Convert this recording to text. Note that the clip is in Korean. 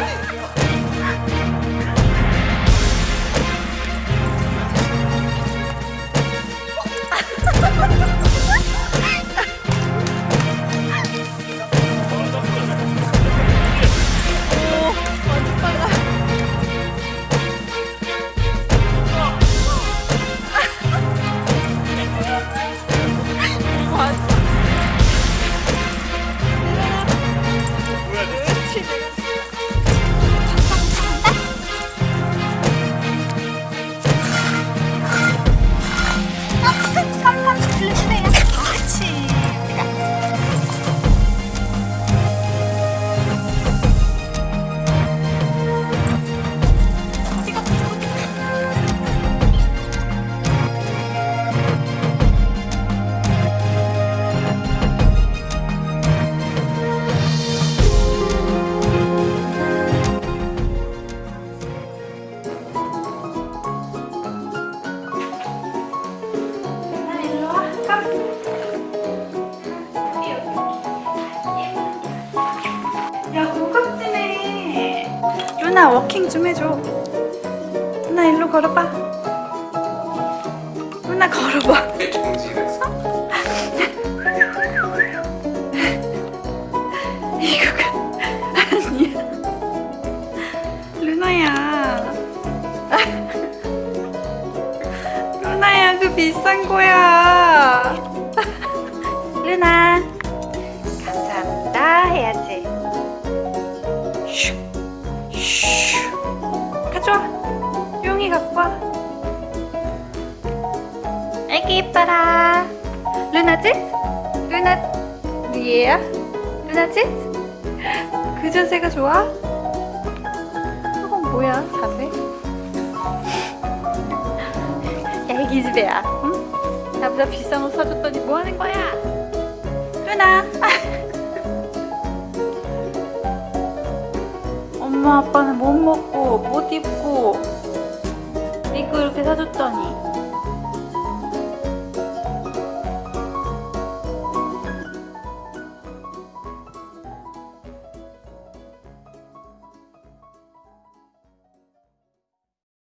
Hey! 루나 워킹 좀 해줘. 루나 일로 걸어봐. 루나 걸어봐. 이거가 아니야. 루나야. 루나야 그 비싼 거야. 루나 이뻐라 루나 짓? 루나 예? 루나 짓? 그 자세가 좋아? 저건 뭐야 자세? 야 애기 집애야 응? 나보다 비싼 옷 사줬더니 뭐 하는 거야? 루나 엄마 아빠는 못 먹고 못 입고 이거 이렇게 사줬더니